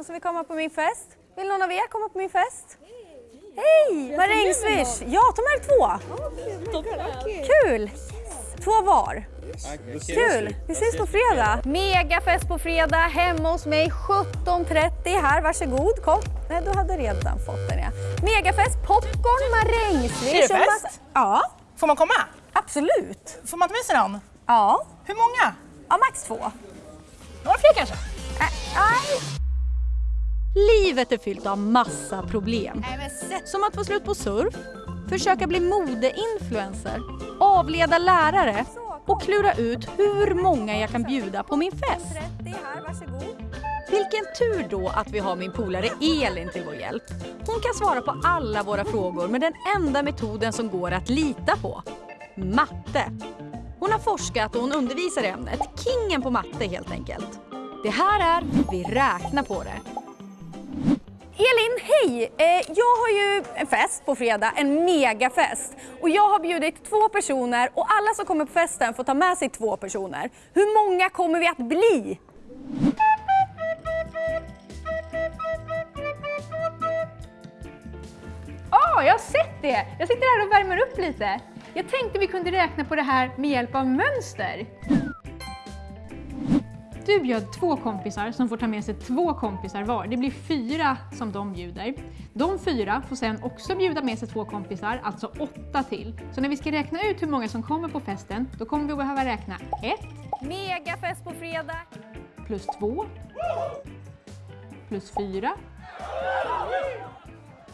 Någon som vill komma på min fest? Vill någon av er komma på min fest? Hej! Marängsviss! Ja, ta med er två! Kul! Två var. Kul! Vi ses på fredag. Megafest på fredag hemma hos mig 17.30 här. Varsågod, kom. Nej, du hade redan fått den ja. Megafest, popcorn, marängsviss. Är det fest? Ja, Får man komma? absolut. Får man ta med sig någon? Ja, Hur många? ja max två. Några fler kanske? Ä- Nej. Livet är fyllt av massa problem. Som att få slut på surf, försöka bli modeinfluencer, avleda lärare och klura ut hur många jag kan bjuda på min fest. 30 här, varsågod. Vilken tur då att vi har min polare Elin till vår hjälp. Hon kan svara på alla våra frågor med den enda metoden som går att lita på. Matte. Hon har forskat och hon undervisar i ämnet. Kingen på matte helt enkelt. Det här är Vi räknar på det. Elin, hej! Eh, jag har ju en fest på fredag, en megafest. Och jag har bjudit två personer och alla som kommer på festen får ta med sig två personer. Hur många kommer vi att bli? Ja, jag har sett det! Jag sitter här och värmer upp lite. Jag tänkte vi kunde räkna på det här med hjälp av mönster. Du bjöd två kompisar som får ta med sig två kompisar var. Det blir fyra som de bjuder. De fyra får sen också bjuda med sig två kompisar, alltså åtta till. Så när vi ska räkna ut hur många som kommer på festen, då kommer vi behöva räkna ett Megafest på fredag. plus två plus fyra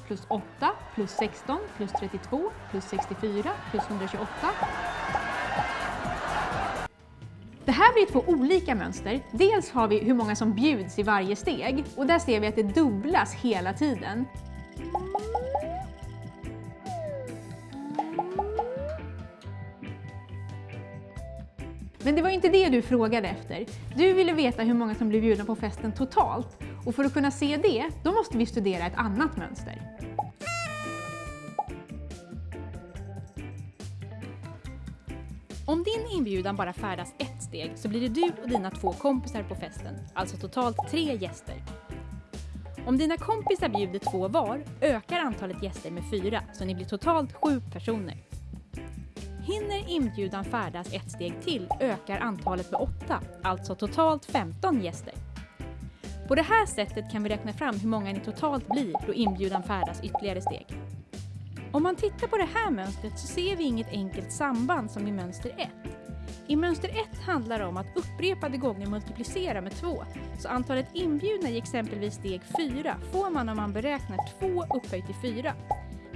plus 8 plus 16 plus 32 plus 64 plus 128. Det här blir två olika mönster. Dels har vi hur många som bjuds i varje steg och där ser vi att det dubblas hela tiden. Men det var inte det du frågade efter. Du ville veta hur många som blev bjudna på festen totalt. Och för att kunna se det, då måste vi studera ett annat mönster. Din inbjudan bara färdas ett steg så blir det du och dina två kompisar på festen, alltså totalt tre gäster. Om dina kompisar bjuder två var ökar antalet gäster med fyra, så ni blir totalt sju personer. Hinner inbjudan färdas ett steg till ökar antalet med åtta, alltså totalt 15 gäster. På det här sättet kan vi räkna fram hur många ni totalt blir då inbjudan färdas ytterligare steg. Om man tittar på det här mönstret så ser vi inget enkelt samband som i mönster 1. I mönster 1 handlar det om att upprepade gånger multiplicera med 2, så antalet inbjudna i exempelvis steg 4 får man om man beräknar 2 upphöjt till 4.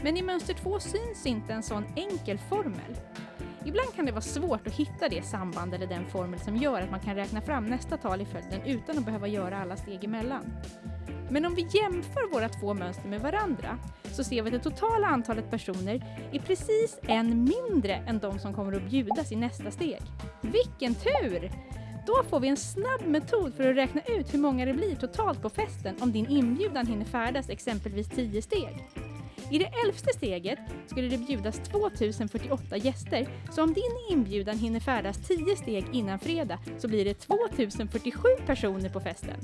Men i mönster 2 syns inte en sån enkel formel. Ibland kan det vara svårt att hitta det samband eller den formel som gör att man kan räkna fram nästa tal i följden utan att behöva göra alla steg emellan. Men om vi jämför våra två mönster med varandra så ser vi att det totala antalet personer är precis en mindre än de som kommer att bjudas i nästa steg. Vilken tur! Då får vi en snabb metod för att räkna ut hur många det blir totalt på festen om din inbjudan hinner färdas exempelvis 10 steg. I det elfte steget skulle det bjudas 2048 gäster, så om din inbjudan hinner färdas 10 steg innan fredag så blir det 2047 personer på festen.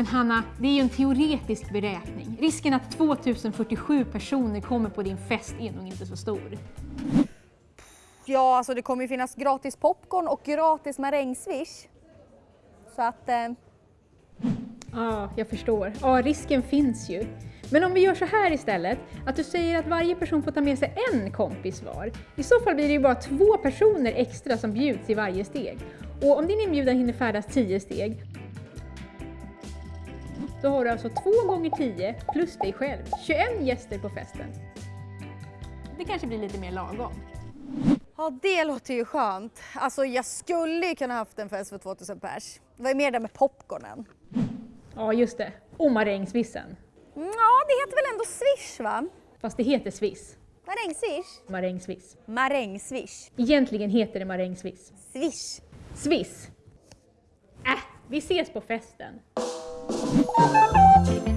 Men Hanna, det är ju en teoretisk beräkning. Risken att 2047 personer kommer på din fest är nog inte så stor. Ja, alltså det kommer ju finnas gratis popcorn och gratis marängsviss. Så att... Eh, Ja, jag förstår. Ja, risken finns ju. Men om vi gör så här istället, att du säger att varje person får ta med sig en kompis var. I så fall blir det ju bara två personer extra som bjuds i varje steg. Och om din inbjudan hinner färdas 10 steg, då har du alltså 2 gånger 10 plus dig själv, 21 gäster på festen. Det kanske blir lite mer lagom. ja, det låter ju skönt. Alltså jag skulle ju kunna haft en fest för 2000 pers. Det var ju mer det med popcornen. Ja, just det. Och marängsvissen. Ja, det heter väl ändå swish va? Fast det heter swiss. Marängsviss? Marängsviss. Marängsviss. Egentligen heter det marängsviss. Swish. Swiss. Äh, vi ses på festen. Thank you.